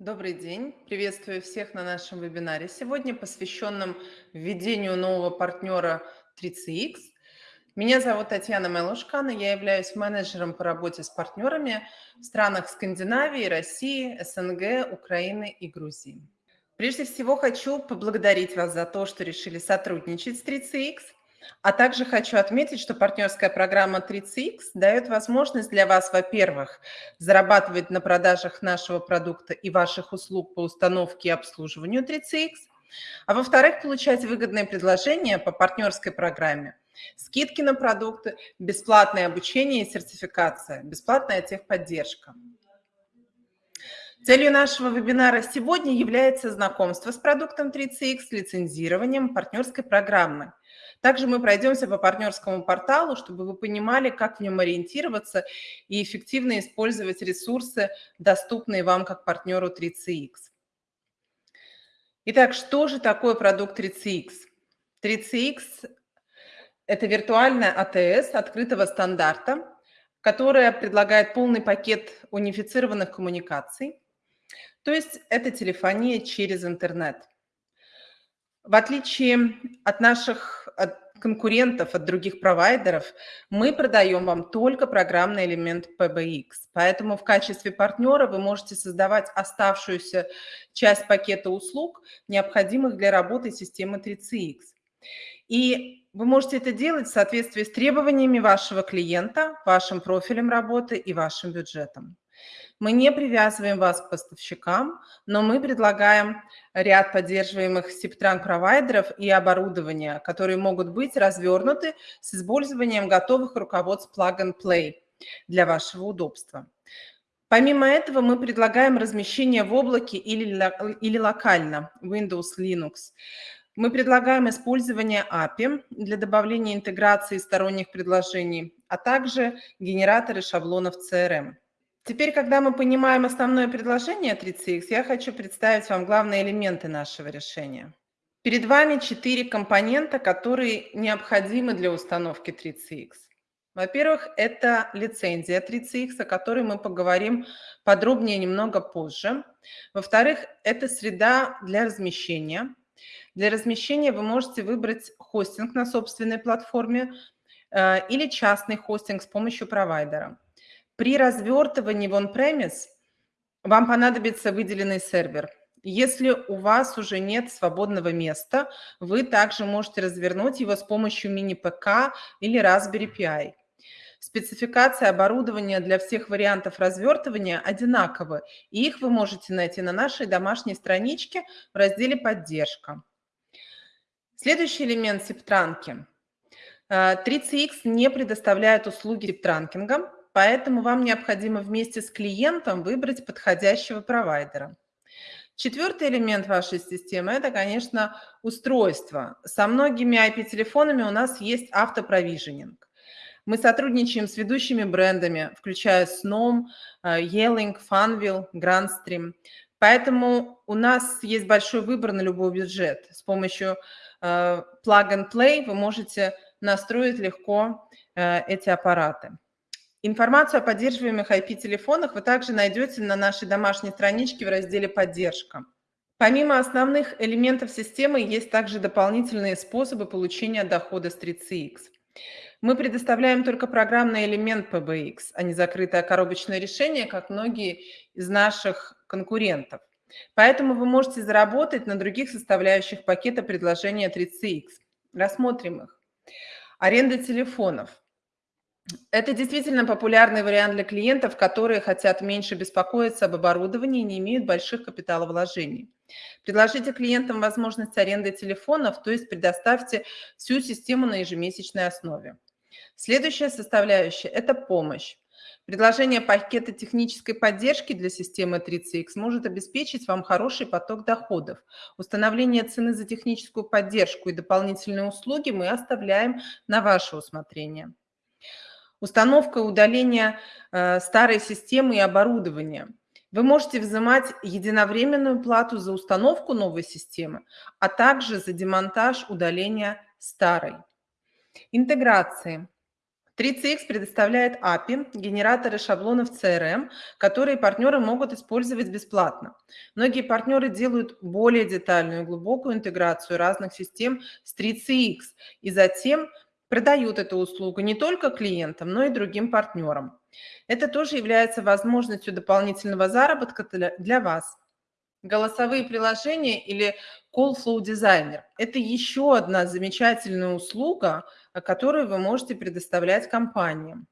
Добрый день! Приветствую всех на нашем вебинаре сегодня, посвященном введению нового партнера 3CX. Меня зовут Татьяна Майлушкана, я являюсь менеджером по работе с партнерами в странах Скандинавии, России, СНГ, Украины и Грузии. Прежде всего хочу поблагодарить вас за то, что решили сотрудничать с 3CX – а также хочу отметить, что партнерская программа 30X дает возможность для вас, во-первых, зарабатывать на продажах нашего продукта и ваших услуг по установке и обслуживанию 30X, а во-вторых, получать выгодные предложения по партнерской программе, скидки на продукты, бесплатное обучение и сертификация, бесплатная техподдержка. Целью нашего вебинара сегодня является знакомство с продуктом 30X, лицензированием партнерской программы. Также мы пройдемся по партнерскому порталу, чтобы вы понимали, как в нем ориентироваться и эффективно использовать ресурсы, доступные вам как партнеру 3CX. Итак, что же такое продукт 3CX? 3CX – это виртуальная АТС открытого стандарта, которая предлагает полный пакет унифицированных коммуникаций, то есть это телефония через интернет. В отличие от наших от конкурентов, от других провайдеров, мы продаем вам только программный элемент PBX. Поэтому в качестве партнера вы можете создавать оставшуюся часть пакета услуг, необходимых для работы системы 3CX. И вы можете это делать в соответствии с требованиями вашего клиента, вашим профилем работы и вашим бюджетом. Мы не привязываем вас к поставщикам, но мы предлагаем ряд поддерживаемых SIP-провайдеров и оборудования, которые могут быть развернуты с использованием готовых руководств Plug-and-Play для вашего удобства. Помимо этого, мы предлагаем размещение в облаке или, или локально, Windows, Linux. Мы предлагаем использование API для добавления интеграции сторонних предложений, а также генераторы шаблонов CRM. Теперь, когда мы понимаем основное предложение 3CX, я хочу представить вам главные элементы нашего решения. Перед вами четыре компонента, которые необходимы для установки 3CX. Во-первых, это лицензия 3CX, о которой мы поговорим подробнее немного позже. Во-вторых, это среда для размещения. Для размещения вы можете выбрать хостинг на собственной платформе э, или частный хостинг с помощью провайдера. При развертывании в on-premise вам понадобится выделенный сервер. Если у вас уже нет свободного места, вы также можете развернуть его с помощью мини-ПК или Raspberry Pi. Спецификация оборудования для всех вариантов развертывания одинаковы, и их вы можете найти на нашей домашней страничке в разделе «Поддержка». Следующий элемент септранки. 3CX э, не предоставляет услуги септранкинга, поэтому вам необходимо вместе с клиентом выбрать подходящего провайдера. Четвертый элемент вашей системы – это, конечно, устройство. Со многими IP-телефонами у нас есть автопровиженинг. Мы сотрудничаем с ведущими брендами, включая Snom, Yelling, Funville, Grandstream. Поэтому у нас есть большой выбор на любой бюджет. С помощью э, Plug and Play вы можете настроить легко э, эти аппараты. Информацию о поддерживаемых IP-телефонах вы также найдете на нашей домашней страничке в разделе «Поддержка». Помимо основных элементов системы, есть также дополнительные способы получения дохода с 3CX. Мы предоставляем только программный элемент PBX, а не закрытое коробочное решение, как многие из наших конкурентов. Поэтому вы можете заработать на других составляющих пакета предложения 3CX. Рассмотрим их. Аренда телефонов. Это действительно популярный вариант для клиентов, которые хотят меньше беспокоиться об оборудовании и не имеют больших капиталовложений. Предложите клиентам возможность аренды телефонов, то есть предоставьте всю систему на ежемесячной основе. Следующая составляющая – это помощь. Предложение пакета технической поддержки для системы 3CX может обеспечить вам хороший поток доходов. Установление цены за техническую поддержку и дополнительные услуги мы оставляем на ваше усмотрение. Установка и удаление э, старой системы и оборудования. Вы можете взимать единовременную плату за установку новой системы, а также за демонтаж удаления старой. Интеграции. 3CX предоставляет API, генераторы шаблонов CRM, которые партнеры могут использовать бесплатно. Многие партнеры делают более детальную и глубокую интеграцию разных систем с 3CX и затем продают эту услугу не только клиентам, но и другим партнерам. Это тоже является возможностью дополнительного заработка для вас. Голосовые приложения или Call Flow Designer – это еще одна замечательная услуга, которую вы можете предоставлять компаниям.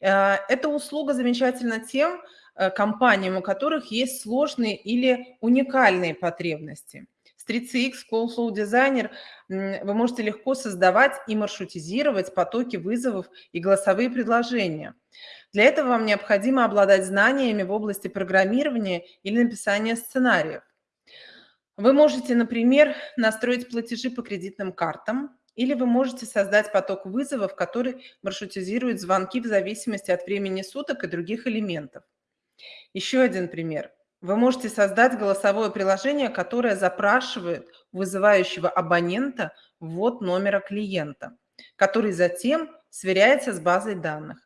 Э, эта услуга замечательна тем э, компаниям, у которых есть сложные или уникальные потребности. С 3CX Call Flow Designer вы можете легко создавать и маршрутизировать потоки вызовов и голосовые предложения. Для этого вам необходимо обладать знаниями в области программирования или написания сценариев. Вы можете, например, настроить платежи по кредитным картам, или вы можете создать поток вызовов, который маршрутизирует звонки в зависимости от времени суток и других элементов. Еще один пример. Вы можете создать голосовое приложение, которое запрашивает вызывающего абонента ввод номера клиента, который затем сверяется с базой данных.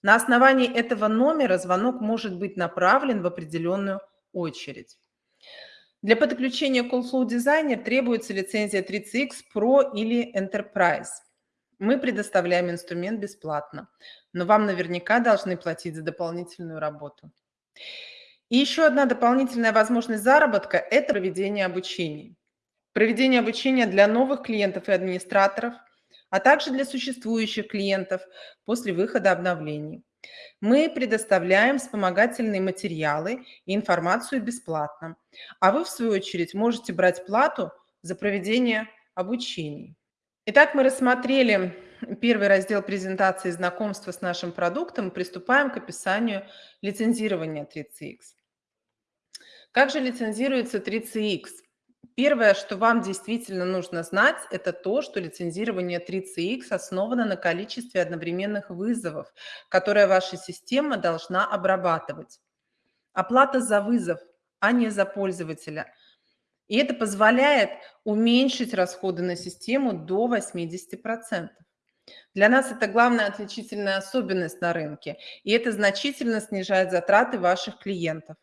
На основании этого номера звонок может быть направлен в определенную очередь. Для подключения CallFlow Designer требуется лицензия 30X Pro или Enterprise. Мы предоставляем инструмент бесплатно, но вам наверняка должны платить за дополнительную работу. И еще одна дополнительная возможность заработка – это проведение обучений. Проведение обучения для новых клиентов и администраторов, а также для существующих клиентов после выхода обновлений. Мы предоставляем вспомогательные материалы и информацию бесплатно, а вы, в свою очередь, можете брать плату за проведение обучений. Итак, мы рассмотрели первый раздел презентации знакомства с нашим продуктом и приступаем к описанию лицензирования 3CX. Как же лицензируется 3CX? Первое, что вам действительно нужно знать, это то, что лицензирование 3CX основано на количестве одновременных вызовов, которые ваша система должна обрабатывать. Оплата за вызов, а не за пользователя. И это позволяет уменьшить расходы на систему до 80%. Для нас это главная отличительная особенность на рынке, и это значительно снижает затраты ваших клиентов.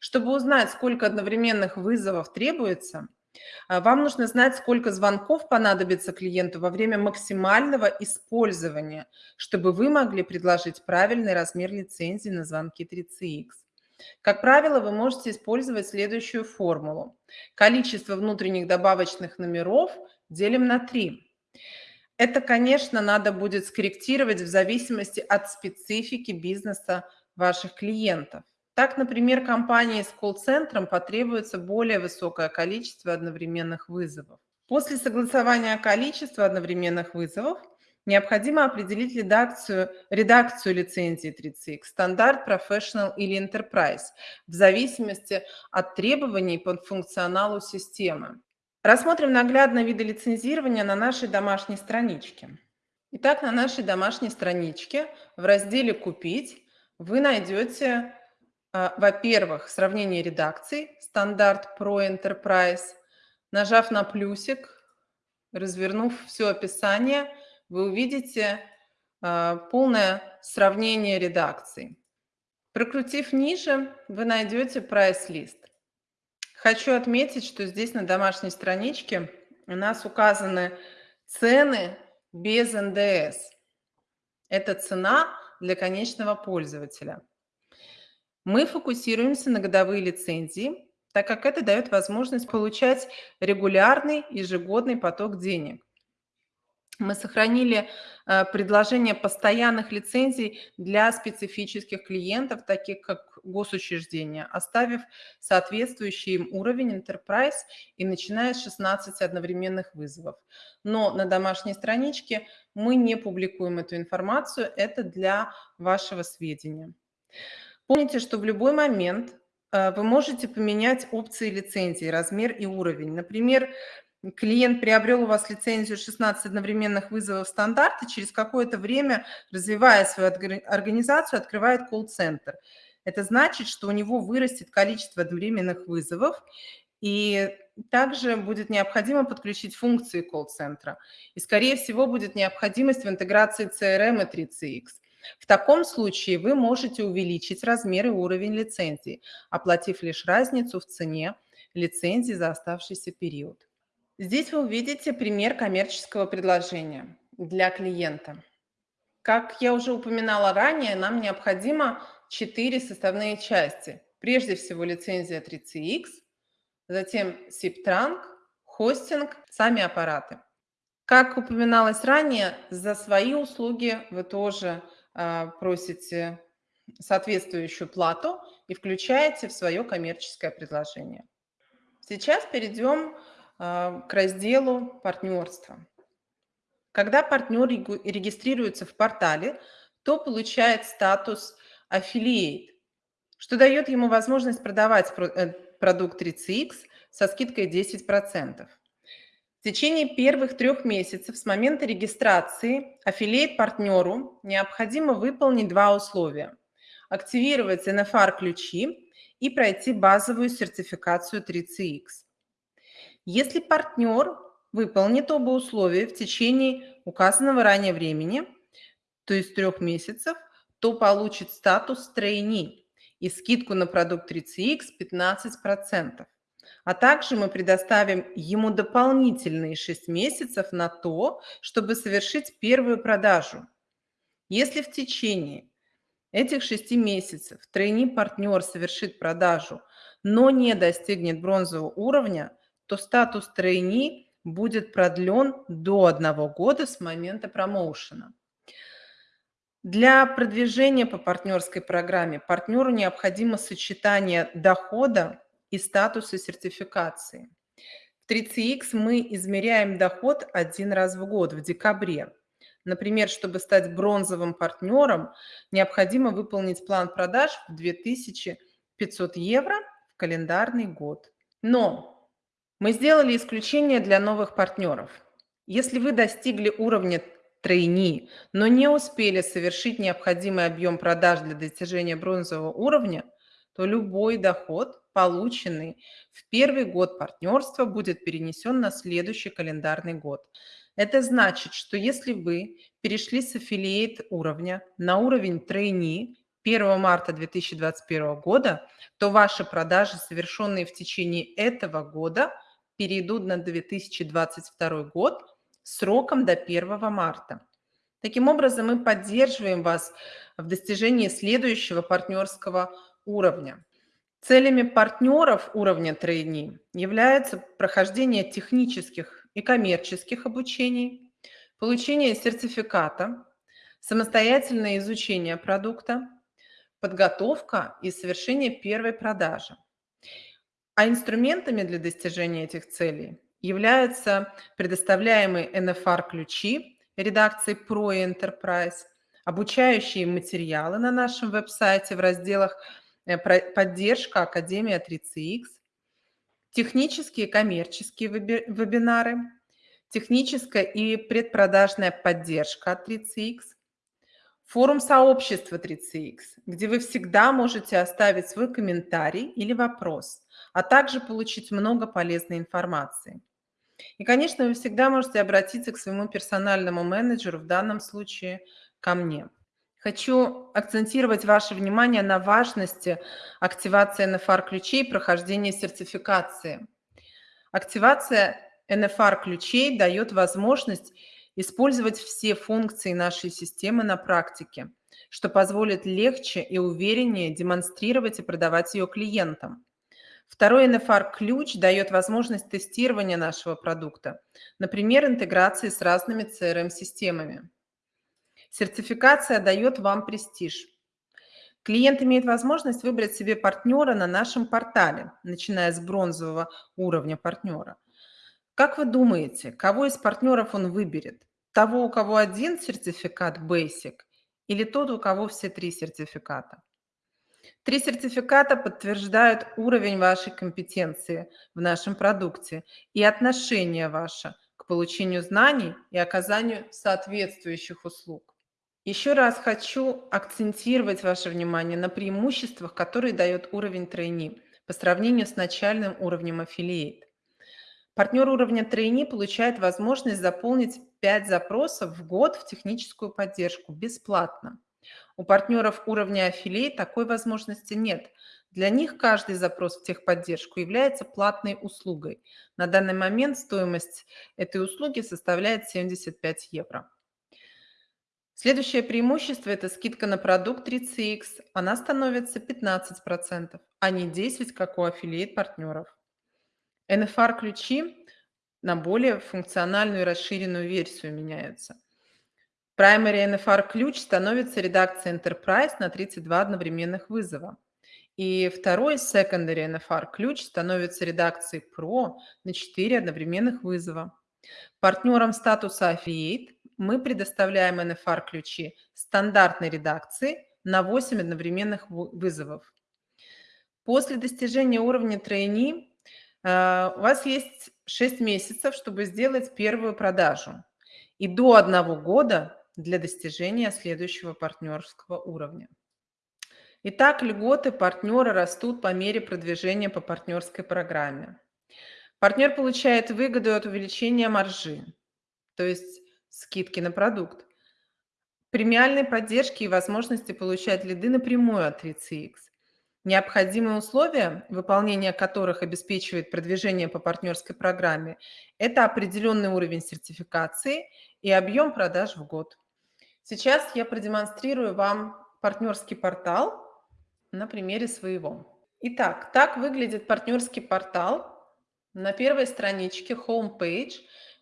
Чтобы узнать, сколько одновременных вызовов требуется, а, вам нужно знать, сколько звонков понадобится клиенту во время максимального использования, чтобы вы могли предложить правильный размер лицензии на звонки 3CX. Как правило, вы можете использовать следующую формулу. Количество внутренних добавочных номеров делим на 3. Это, конечно, надо будет скорректировать в зависимости от специфики бизнеса ваших клиентов. Так, например, компании с колл-центром потребуется более высокое количество одновременных вызовов. После согласования количества одновременных вызовов необходимо определить редакцию, редакцию лицензии 30X, стандарт Professional или Enterprise, в зависимости от требований по функционалу системы. Рассмотрим наглядно виды лицензирования на нашей домашней страничке. Итак, на нашей домашней страничке в разделе «Купить» вы найдете во-первых, сравнение редакций, стандарт Pro Enterprise. Нажав на плюсик, развернув все описание, вы увидите а, полное сравнение редакций. Прокрутив ниже, вы найдете прайс-лист. Хочу отметить, что здесь на домашней страничке у нас указаны цены без НДС. Это цена для конечного пользователя. Мы фокусируемся на годовые лицензии, так как это дает возможность получать регулярный ежегодный поток денег. Мы сохранили э, предложение постоянных лицензий для специфических клиентов, таких как госучреждения, оставив соответствующий им уровень Enterprise и начиная с 16 одновременных вызовов. Но на домашней страничке мы не публикуем эту информацию, это для вашего сведения. Помните, что в любой момент э, вы можете поменять опции лицензии, размер и уровень. Например, клиент приобрел у вас лицензию 16 одновременных вызовов стандарта, через какое-то время, развивая свою организацию, открывает колл-центр. Это значит, что у него вырастет количество одновременных вызовов, и также будет необходимо подключить функции колл-центра. И, скорее всего, будет необходимость в интеграции CRM и 3CX. В таком случае вы можете увеличить размер и уровень лицензии, оплатив лишь разницу в цене лицензии за оставшийся период. Здесь вы увидите пример коммерческого предложения для клиента. Как я уже упоминала ранее, нам необходимо четыре составные части. Прежде всего лицензия 3CX, затем SIP-транк, хостинг, сами аппараты. Как упоминалось ранее, за свои услуги вы тоже просите соответствующую плату и включаете в свое коммерческое предложение. Сейчас перейдем а, к разделу партнерства. Когда партнер регистрируется в портале, то получает статус Affiliate, что дает ему возможность продавать э, продукт 3CX со скидкой 10%. В течение первых трех месяцев с момента регистрации аффилиейт-партнеру необходимо выполнить два условия. Активировать NFR-ключи и пройти базовую сертификацию 3CX. Если партнер выполнит оба условия в течение указанного ранее времени, то есть трех месяцев, то получит статус трейни и скидку на продукт 3CX 15%. А также мы предоставим ему дополнительные 6 месяцев на то, чтобы совершить первую продажу. Если в течение этих 6 месяцев трейни-партнер совершит продажу, но не достигнет бронзового уровня, то статус трейни будет продлен до одного года с момента промоушена. Для продвижения по партнерской программе партнеру необходимо сочетание дохода и статуса сертификации. В 3CX мы измеряем доход один раз в год, в декабре. Например, чтобы стать бронзовым партнером, необходимо выполнить план продаж в 2500 евро в календарный год. Но мы сделали исключение для новых партнеров. Если вы достигли уровня трейни, но не успели совершить необходимый объем продаж для достижения бронзового уровня, то любой доход полученный в первый год партнерства, будет перенесен на следующий календарный год. Это значит, что если вы перешли с аффилиейт уровня на уровень трейни 1 марта 2021 года, то ваши продажи, совершенные в течение этого года, перейдут на 2022 год сроком до 1 марта. Таким образом, мы поддерживаем вас в достижении следующего партнерского уровня. Целями партнеров уровня трейни является прохождение технических и коммерческих обучений, получение сертификата, самостоятельное изучение продукта, подготовка и совершение первой продажи. А инструментами для достижения этих целей являются предоставляемые NFR-ключи редакции Pro Enterprise, обучающие материалы на нашем веб-сайте в разделах поддержка Академия 3CX, технические и коммерческие вебинары, техническая и предпродажная поддержка от 3CX, форум сообщества 3CX, где вы всегда можете оставить свой комментарий или вопрос, а также получить много полезной информации. И, конечно, вы всегда можете обратиться к своему персональному менеджеру, в данном случае ко мне. Хочу акцентировать ваше внимание на важности активации NFR-ключей и прохождения сертификации. Активация NFR-ключей дает возможность использовать все функции нашей системы на практике, что позволит легче и увереннее демонстрировать и продавать ее клиентам. Второй NFR-ключ дает возможность тестирования нашего продукта, например, интеграции с разными CRM-системами. Сертификация дает вам престиж. Клиент имеет возможность выбрать себе партнера на нашем портале, начиная с бронзового уровня партнера. Как вы думаете, кого из партнеров он выберет? Того, у кого один сертификат Basic или тот, у кого все три сертификата? Три сертификата подтверждают уровень вашей компетенции в нашем продукте и отношение ваше к получению знаний и оказанию соответствующих услуг. Еще раз хочу акцентировать ваше внимание на преимуществах, которые дает уровень тройни по сравнению с начальным уровнем Affiliate. Партнер уровня трейни получает возможность заполнить 5 запросов в год в техническую поддержку бесплатно. У партнеров уровня аффилиат такой возможности нет. Для них каждый запрос в техподдержку является платной услугой. На данный момент стоимость этой услуги составляет 75 евро. Следующее преимущество – это скидка на продукт 3CX. Она становится 15%, а не 10%, как у аффилиат-партнеров. NFR-ключи на более функциональную и расширенную версию меняются. Primary NFR-ключ становится редакцией Enterprise на 32 одновременных вызова. И второй Secondary NFR-ключ становится редакцией Pro на 4 одновременных вызова. Партнерам статуса Affiliate мы предоставляем NFR-ключи стандартной редакции на 8 одновременных вызовов. После достижения уровня трейни э, у вас есть 6 месяцев, чтобы сделать первую продажу, и до одного года для достижения следующего партнерского уровня. Итак, льготы партнера растут по мере продвижения по партнерской программе. Партнер получает выгоду от увеличения маржи, то есть скидки на продукт, премиальной поддержки и возможности получать лиды напрямую от 3CX. Необходимые условия, выполнение которых обеспечивает продвижение по партнерской программе, это определенный уровень сертификации и объем продаж в год. Сейчас я продемонстрирую вам партнерский портал на примере своего. Итак, так выглядит партнерский портал. На первой страничке Homepage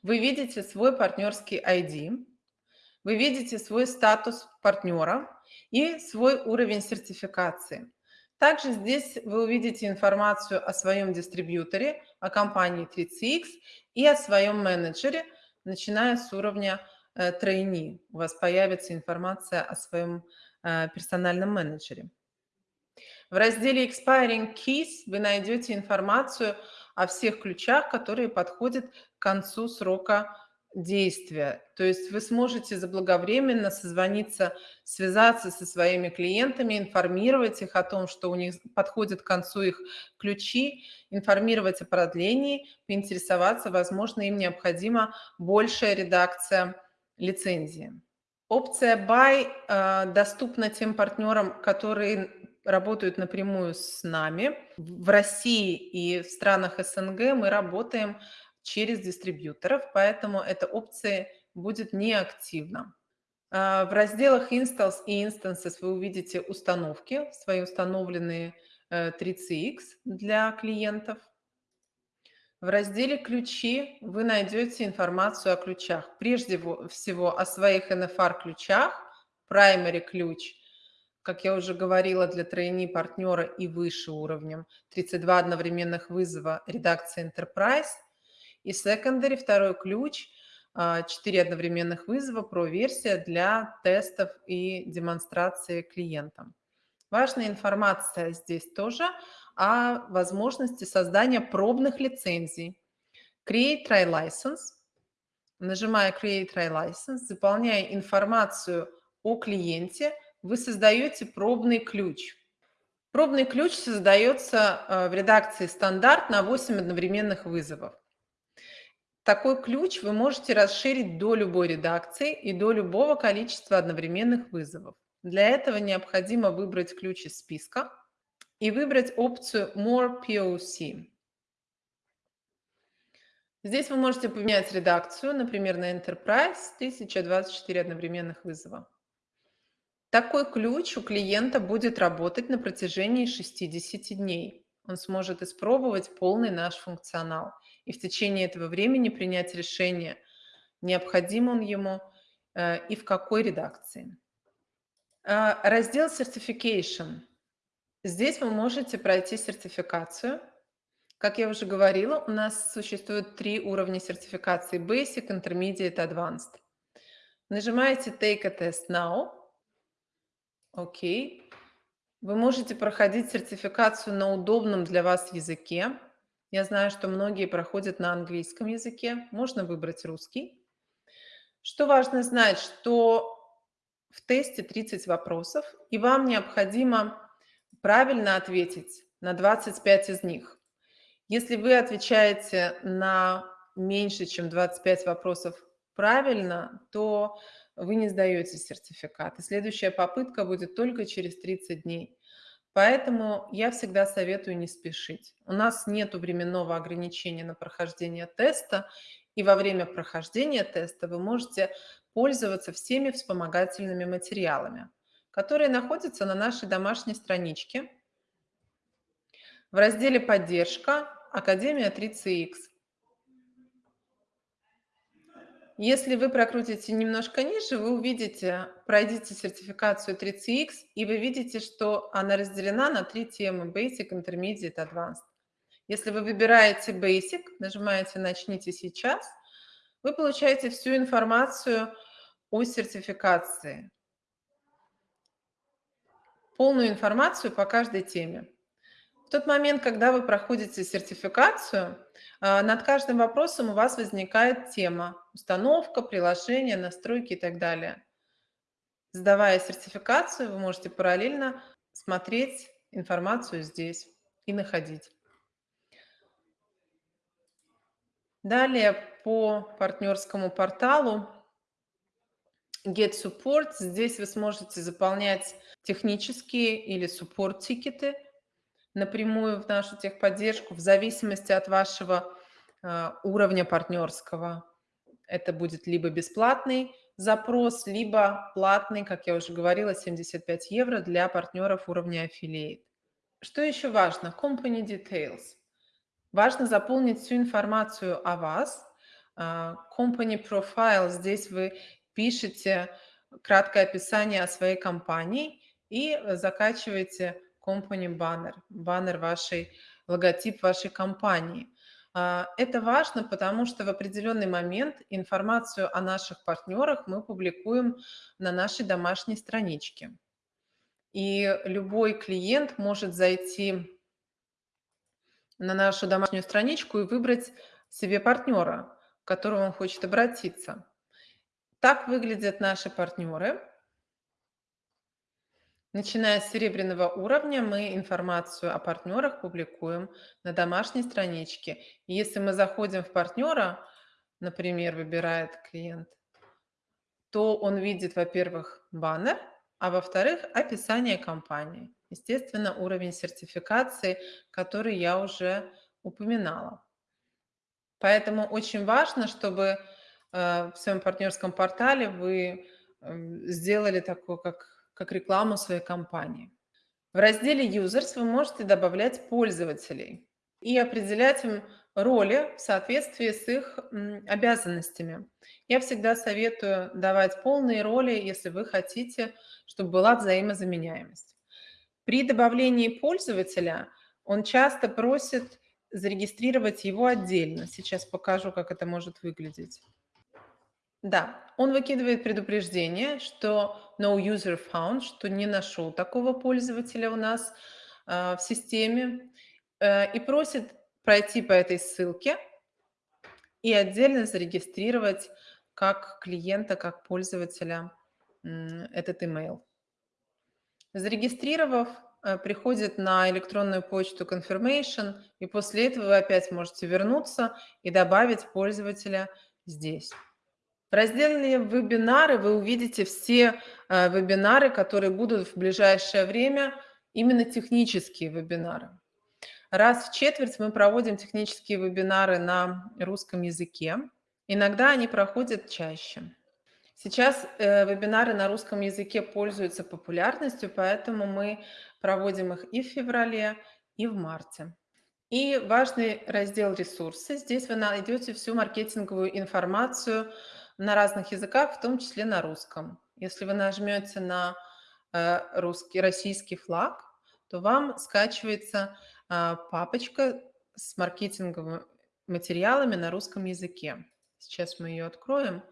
вы видите свой партнерский ID, вы видите свой статус партнера и свой уровень сертификации. Также здесь вы увидите информацию о своем дистрибьюторе, о компании 3CX и о своем менеджере, начиная с уровня э, трейни. У вас появится информация о своем э, персональном менеджере. В разделе Expiring Keys вы найдете информацию о всех ключах, которые подходят к концу срока действия. То есть вы сможете заблаговременно созвониться, связаться со своими клиентами, информировать их о том, что у них подходит к концу их ключи, информировать о продлении, поинтересоваться, возможно, им необходима большая редакция лицензии. Опция Buy э, доступна тем партнерам, которые работают напрямую с нами. В России и в странах СНГ мы работаем через дистрибьюторов, поэтому эта опция будет неактивна. А, в разделах Installs и Instances вы увидите установки, свои установленные 3CX э, для клиентов. В разделе «Ключи» вы найдете информацию о ключах. Прежде всего о своих NFR-ключах, Primary ключ, как я уже говорила, для тройни партнера и выше уровнем, 32 одновременных вызова редакции Enterprise – и secondary, второй ключ, 4 а, одновременных вызова, про-версия для тестов и демонстрации клиентам. Важная информация здесь тоже о возможности создания пробных лицензий. Create Try License. Нажимая Create Try License, заполняя информацию о клиенте, вы создаете пробный ключ. Пробный ключ создается а, в редакции стандарт на 8 одновременных вызовов. Такой ключ вы можете расширить до любой редакции и до любого количества одновременных вызовов. Для этого необходимо выбрать ключ из списка и выбрать опцию More POC. Здесь вы можете поменять редакцию, например, на Enterprise 1024 одновременных вызова. Такой ключ у клиента будет работать на протяжении 60 дней. Он сможет испробовать полный наш функционал и в течение этого времени принять решение, необходим он ему э, и в какой редакции. А, раздел Certification. Здесь вы можете пройти сертификацию. Как я уже говорила, у нас существует три уровня сертификации – Basic, Intermediate, Advanced. Нажимаете Take a Test Now. Окей. Вы можете проходить сертификацию на удобном для вас языке. Я знаю, что многие проходят на английском языке. Можно выбрать русский. Что важно знать, что в тесте 30 вопросов, и вам необходимо правильно ответить на 25 из них. Если вы отвечаете на меньше, чем 25 вопросов правильно, то вы не сдаете сертификат. И следующая попытка будет только через 30 дней. Поэтому я всегда советую не спешить. У нас нет временного ограничения на прохождение теста, и во время прохождения теста вы можете пользоваться всеми вспомогательными материалами, которые находятся на нашей домашней страничке в разделе «Поддержка. Академия 3CX». Если вы прокрутите немножко ниже, вы увидите, пройдите сертификацию 3CX, и вы видите, что она разделена на три темы – Basic, Intermediate, Advanced. Если вы выбираете Basic, нажимаете «Начните сейчас», вы получаете всю информацию о сертификации, полную информацию по каждой теме. В тот момент, когда вы проходите сертификацию, над каждым вопросом у вас возникает тема – установка, приложение, настройки и так далее. Сдавая сертификацию, вы можете параллельно смотреть информацию здесь и находить. Далее по партнерскому порталу Get Support. Здесь вы сможете заполнять технические или support-тикеты – напрямую в нашу техподдержку в зависимости от вашего э, уровня партнерского. Это будет либо бесплатный запрос, либо платный, как я уже говорила, 75 евро для партнеров уровня Affiliate. Что еще важно? Company Details. Важно заполнить всю информацию о вас. А, company Profile. Здесь вы пишете краткое описание о своей компании и закачиваете company баннер, баннер вашей, логотип вашей компании. А, это важно, потому что в определенный момент информацию о наших партнерах мы публикуем на нашей домашней страничке. И любой клиент может зайти на нашу домашнюю страничку и выбрать себе партнера, к которому он хочет обратиться. Так выглядят наши партнеры. Начиная с серебряного уровня, мы информацию о партнерах публикуем на домашней страничке. И если мы заходим в партнера, например, выбирает клиент, то он видит, во-первых, баннер, а во-вторых, описание компании. Естественно, уровень сертификации, который я уже упоминала. Поэтому очень важно, чтобы э, в своем партнерском портале вы эм, сделали такое, как как рекламу своей компании. В разделе Users вы можете добавлять пользователей и определять им роли в соответствии с их обязанностями. Я всегда советую давать полные роли, если вы хотите, чтобы была взаимозаменяемость. При добавлении пользователя он часто просит зарегистрировать его отдельно. Сейчас покажу, как это может выглядеть. Да, он выкидывает предупреждение, что no user found, что не нашел такого пользователя у нас э, в системе, э, и просит пройти по этой ссылке и отдельно зарегистрировать как клиента, как пользователя этот email. Зарегистрировав, э, приходит на электронную почту confirmation, и после этого вы опять можете вернуться и добавить пользователя здесь. В разделе «Вебинары» вы увидите все э, вебинары, которые будут в ближайшее время, именно технические вебинары. Раз в четверть мы проводим технические вебинары на русском языке. Иногда они проходят чаще. Сейчас э, вебинары на русском языке пользуются популярностью, поэтому мы проводим их и в феврале, и в марте. И важный раздел «Ресурсы». Здесь вы найдете всю маркетинговую информацию на разных языках, в том числе на русском. Если вы нажмете на э, русский, российский флаг, то вам скачивается э, папочка с маркетинговыми материалами на русском языке. Сейчас мы ее откроем.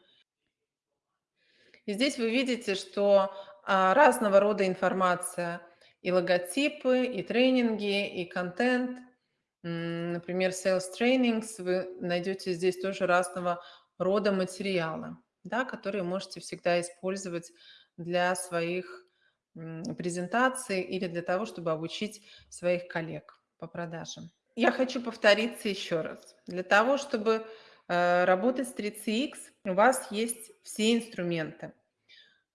И здесь вы видите, что а, разного рода информация, и логотипы, и тренинги, и контент. Например, Sales Trainings вы найдете здесь тоже разного рода материалы, да, которые можете всегда использовать для своих презентаций или для того, чтобы обучить своих коллег по продажам. я хочу повториться еще раз. Для того, чтобы э, работать с 3CX, у вас есть все инструменты,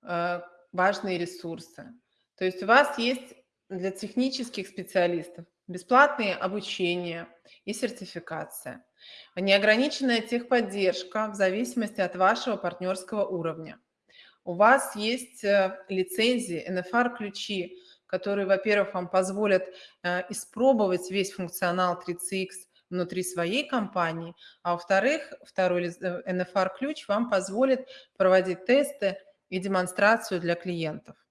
э, важные ресурсы. То есть у вас есть для технических специалистов бесплатное обучение и сертификация, неограниченная техподдержка в зависимости от вашего партнерского уровня. У вас есть э, лицензии, NFR-ключи, которые, во-первых, вам позволят э, испробовать весь функционал 3CX внутри своей компании, а во-вторых, второй NFR-ключ вам позволит проводить тесты и демонстрацию для клиентов.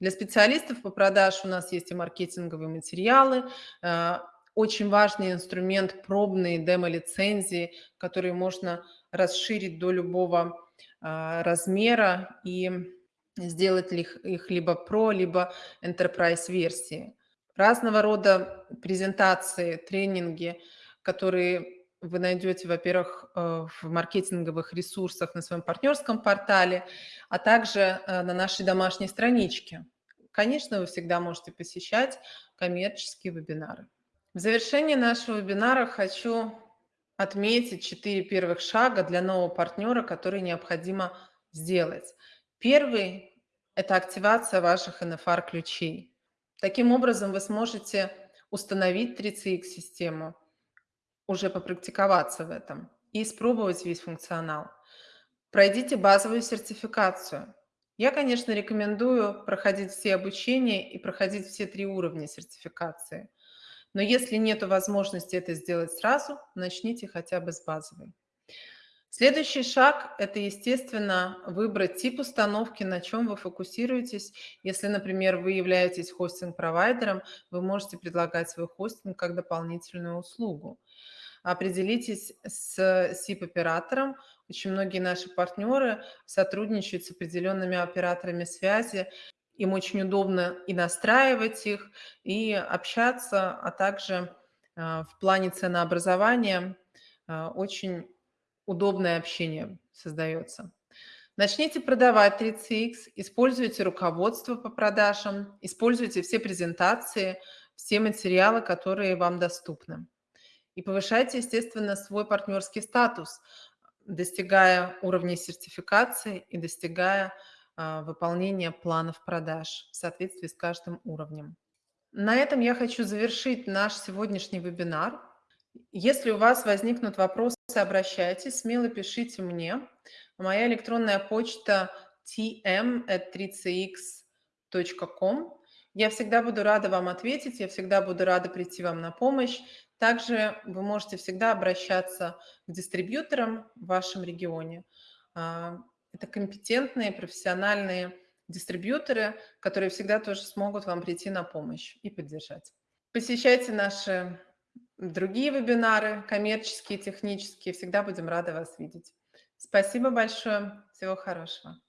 Для специалистов по продаж у нас есть и маркетинговые материалы, э, очень важный инструмент пробные демо-лицензии, которые можно расширить до любого э, размера и сделать их либо Pro, либо Enterprise версии. Разного рода презентации, тренинги, которые вы найдете, во-первых, э, в маркетинговых ресурсах на своем партнерском портале, а также э, на нашей домашней страничке. Конечно, вы всегда можете посещать коммерческие вебинары. В завершении нашего вебинара хочу отметить четыре первых шага для нового партнера, которые необходимо сделать. Первый – это активация ваших NFR-ключей. Таким образом, вы сможете установить 3CX-систему, уже попрактиковаться в этом и испробовать весь функционал. Пройдите базовую сертификацию. Я, конечно, рекомендую проходить все обучения и проходить все три уровня сертификации. Но если нет возможности это сделать сразу, начните хотя бы с базовой. Следующий шаг – это, естественно, выбрать тип установки, на чем вы фокусируетесь. Если, например, вы являетесь хостинг-провайдером, вы можете предлагать свой хостинг как дополнительную услугу. Определитесь с SIP-оператором. Очень многие наши партнеры сотрудничают с определенными операторами связи. Им очень удобно и настраивать их, и общаться, а также а, в плане ценообразования а, очень удобное общение создается. Начните продавать 3CX, используйте руководство по продажам, используйте все презентации, все материалы, которые вам доступны. И повышайте, естественно, свой партнерский статус, достигая уровней сертификации и достигая а, выполнения планов продаж в соответствии с каждым уровнем. На этом я хочу завершить наш сегодняшний вебинар. Если у вас возникнут вопросы, обращайтесь, смело пишите мне. Моя электронная почта tm.3cx.com. Я всегда буду рада вам ответить, я всегда буду рада прийти вам на помощь. Также вы можете всегда обращаться к дистрибьюторам в вашем регионе. А, это компетентные, профессиональные дистрибьюторы, которые всегда тоже смогут вам прийти на помощь и поддержать. Посещайте наши другие вебинары, коммерческие, технические. Всегда будем рады вас видеть. Спасибо большое. Всего хорошего.